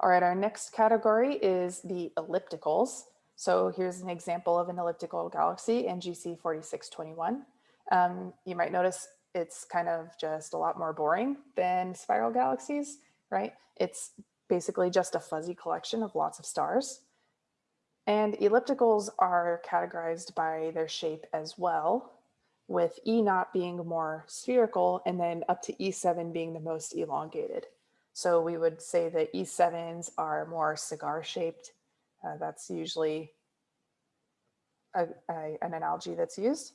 All right, our next category is the ellipticals. So here's an example of an elliptical galaxy, NGC 4621. Um, you might notice it's kind of just a lot more boring than spiral galaxies, right? It's basically just a fuzzy collection of lots of stars. And ellipticals are categorized by their shape as well, with E naught being more spherical and then up to E7 being the most elongated. So we would say that E7s are more cigar shaped. Uh, that's usually a, a, an analogy that's used.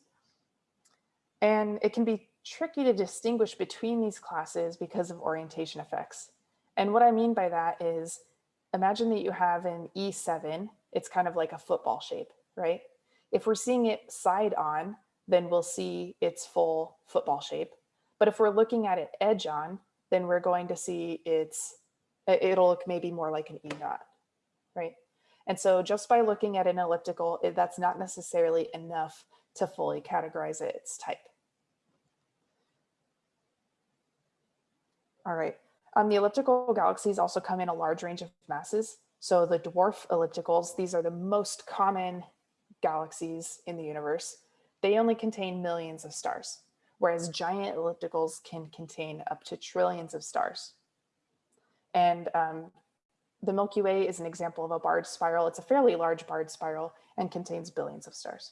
And it can be tricky to distinguish between these classes because of orientation effects. And what I mean by that is imagine that you have an E7, it's kind of like a football shape, right? If we're seeing it side on, then we'll see its full football shape. But if we're looking at it edge on, then we're going to see its, it'll look maybe more like an E naught, right? And so just by looking at an elliptical, it, that's not necessarily enough to fully categorize its type. All right, um, the elliptical galaxies also come in a large range of masses. So the dwarf ellipticals, these are the most common galaxies in the universe. They only contain millions of stars, whereas giant ellipticals can contain up to trillions of stars. And um, the Milky Way is an example of a barred spiral. It's a fairly large barred spiral and contains billions of stars.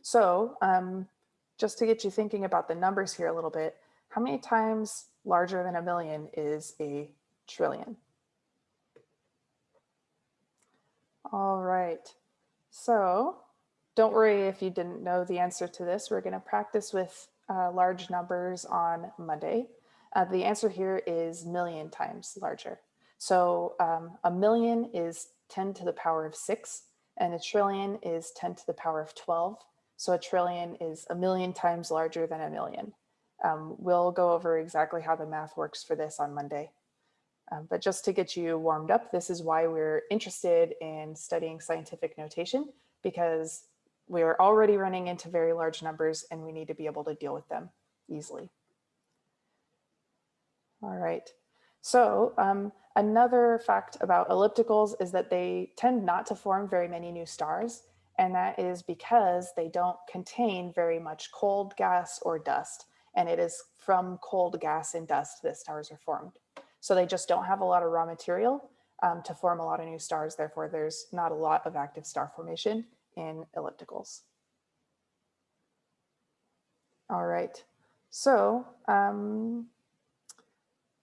So um, just to get you thinking about the numbers here a little bit, how many times larger than a million is a trillion? All right, so don't worry if you didn't know the answer to this. We're going to practice with uh, large numbers on Monday. Uh, the answer here is million times larger. So um, a million is 10 to the power of 6, and a trillion is 10 to the power of 12. So a trillion is a million times larger than a million. Um, we'll go over exactly how the math works for this on Monday. Um, but just to get you warmed up, this is why we're interested in studying scientific notation, because we are already running into very large numbers and we need to be able to deal with them easily. All right. So um, another fact about ellipticals is that they tend not to form very many new stars. And that is because they don't contain very much cold gas or dust and it is from cold gas and dust that stars are formed. So they just don't have a lot of raw material um, to form a lot of new stars. Therefore, there's not a lot of active star formation in ellipticals. All right, so um,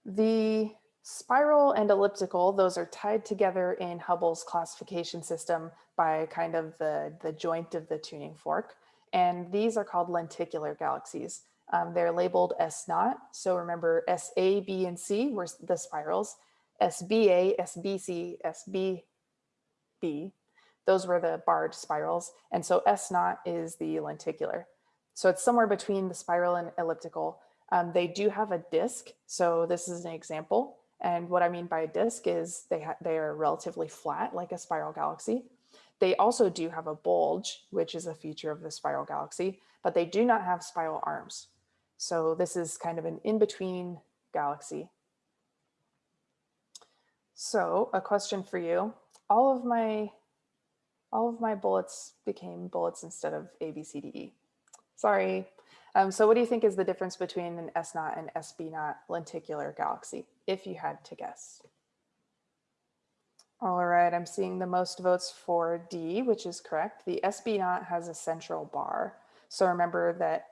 the spiral and elliptical, those are tied together in Hubble's classification system by kind of the, the joint of the tuning fork. And these are called lenticular galaxies. Um, they're labeled S naught. So remember S, A, B, and C were the spirals. SBA, SBC, SBB, those were the barred spirals. And so S naught is the lenticular. So it's somewhere between the spiral and elliptical. Um, they do have a disk. So this is an example. And what I mean by a disk is they, they are relatively flat like a spiral galaxy. They also do have a bulge, which is a feature of the spiral galaxy, but they do not have spiral arms. So this is kind of an in-between galaxy. So a question for you. All of my all of my bullets became bullets instead of A, B, C, D, E. Sorry. Um, so what do you think is the difference between an S naught and SB naught lenticular galaxy, if you had to guess? All right, I'm seeing the most votes for D, which is correct. The SB naught has a central bar. So remember that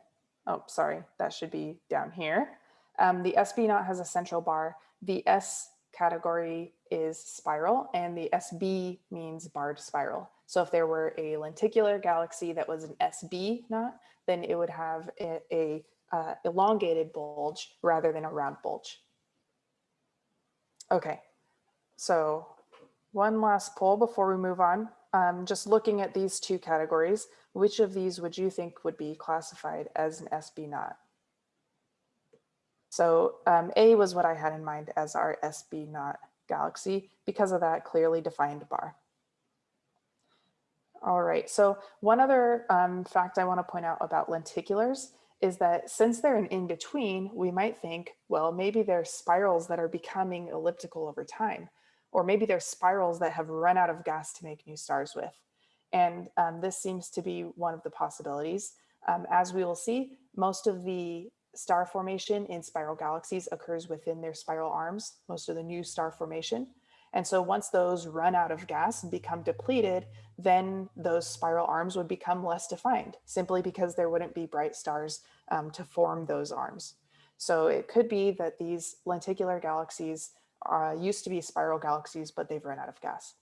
oh, sorry, that should be down here. Um, the SB naught has a central bar. The S category is spiral and the SB means barred spiral. So if there were a lenticular galaxy that was an SB naught, then it would have a, a uh, elongated bulge rather than a round bulge. Okay, so one last poll before we move on. Um, just looking at these two categories, which of these would you think would be classified as an SB naught? So um, A was what I had in mind as our SB naught galaxy because of that clearly defined bar. All right, so one other um, fact I want to point out about lenticulars is that since they're an in-between, we might think, well, maybe they're spirals that are becoming elliptical over time, or maybe they're spirals that have run out of gas to make new stars with. And um, this seems to be one of the possibilities. Um, as we will see, most of the star formation in spiral galaxies occurs within their spiral arms, most of the new star formation. And so once those run out of gas and become depleted, then those spiral arms would become less defined simply because there wouldn't be bright stars um, to form those arms. So it could be that these lenticular galaxies uh, used to be spiral galaxies, but they've run out of gas.